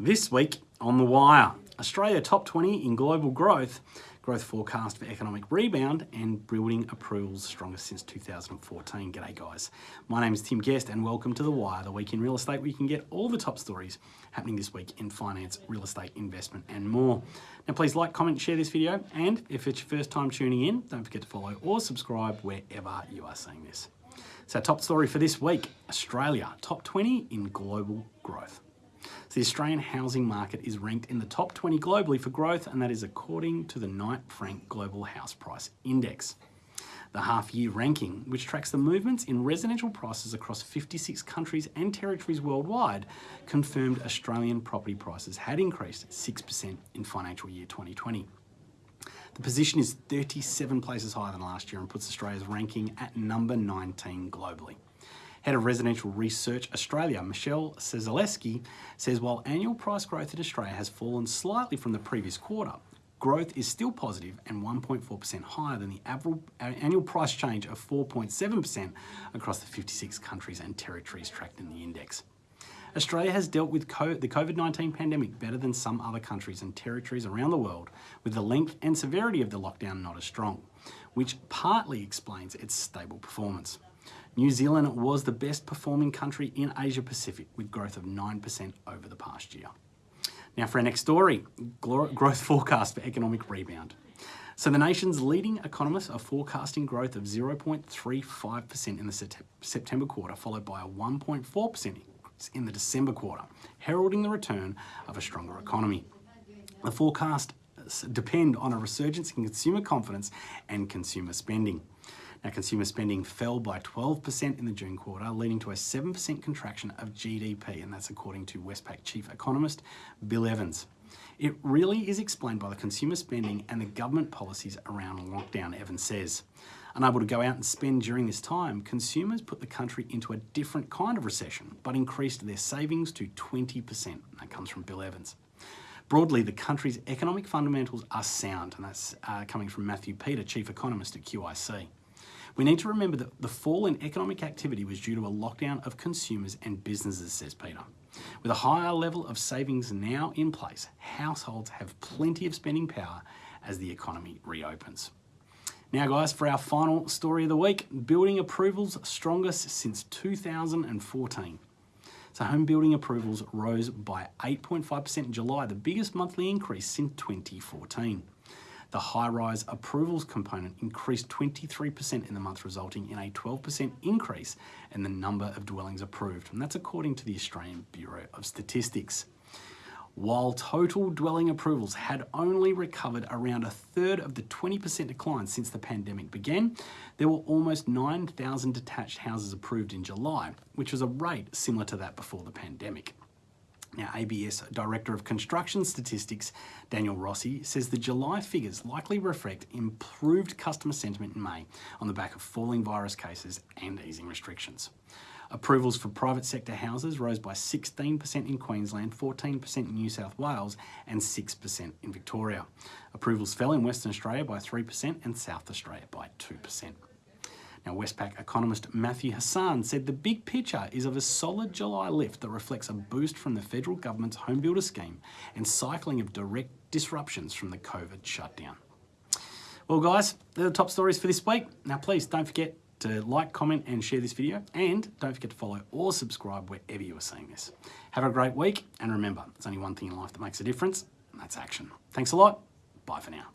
This week on The Wire, Australia top 20 in global growth, growth forecast for economic rebound and building approvals strongest since 2014. G'day guys, my name is Tim Guest and welcome to The Wire, the week in real estate where you can get all the top stories happening this week in finance, real estate, investment and more. Now please like, comment, share this video and if it's your first time tuning in, don't forget to follow or subscribe wherever you are seeing this. So top story for this week, Australia, top 20 in global growth. So the Australian housing market is ranked in the top 20 globally for growth, and that is according to the Knight Frank Global House Price Index. The half-year ranking, which tracks the movements in residential prices across 56 countries and territories worldwide, confirmed Australian property prices had increased 6% in financial year 2020. The position is 37 places higher than last year and puts Australia's ranking at number 19 globally. Head of Residential Research Australia, Michelle Ciesielski, says while annual price growth in Australia has fallen slightly from the previous quarter, growth is still positive and 1.4% higher than the uh, annual price change of 4.7% across the 56 countries and territories tracked in the index. Australia has dealt with the COVID-19 pandemic better than some other countries and territories around the world, with the length and severity of the lockdown not as strong, which partly explains its stable performance. New Zealand was the best performing country in Asia Pacific with growth of 9% over the past year. Now for our next story, growth forecast for economic rebound. So the nation's leading economists are forecasting growth of 0.35% in the September quarter, followed by a 1.4% increase in the December quarter, heralding the return of a stronger economy. The forecasts depend on a resurgence in consumer confidence and consumer spending. Now, consumer spending fell by 12% in the June quarter, leading to a 7% contraction of GDP, and that's according to Westpac chief economist Bill Evans. It really is explained by the consumer spending and the government policies around lockdown, Evans says. Unable to go out and spend during this time, consumers put the country into a different kind of recession, but increased their savings to 20%. That comes from Bill Evans. Broadly, the country's economic fundamentals are sound, and that's uh, coming from Matthew Peter, Chief Economist at QIC. We need to remember that the fall in economic activity was due to a lockdown of consumers and businesses, says Peter. With a higher level of savings now in place, households have plenty of spending power as the economy reopens. Now guys, for our final story of the week, building approvals strongest since 2014. So home building approvals rose by 8.5% in July, the biggest monthly increase since 2014. The high-rise approvals component increased 23% in the month, resulting in a 12% increase in the number of dwellings approved. And that's according to the Australian Bureau of Statistics. While total dwelling approvals had only recovered around a third of the 20% decline since the pandemic began, there were almost 9,000 detached houses approved in July, which was a rate similar to that before the pandemic. Now, ABS Director of Construction Statistics, Daniel Rossi, says the July figures likely reflect improved customer sentiment in May on the back of falling virus cases and easing restrictions. Approvals for private sector houses rose by 16% in Queensland, 14% in New South Wales and 6% in Victoria. Approvals fell in Western Australia by 3% and South Australia by 2%. Now, Westpac economist Matthew Hassan said the big picture is of a solid July lift that reflects a boost from the federal government's home builder scheme and cycling of direct disruptions from the COVID shutdown. Well, guys, they're the top stories for this week. Now, please don't forget to like, comment, and share this video. And don't forget to follow or subscribe wherever you are seeing this. Have a great week. And remember, there's only one thing in life that makes a difference, and that's action. Thanks a lot. Bye for now.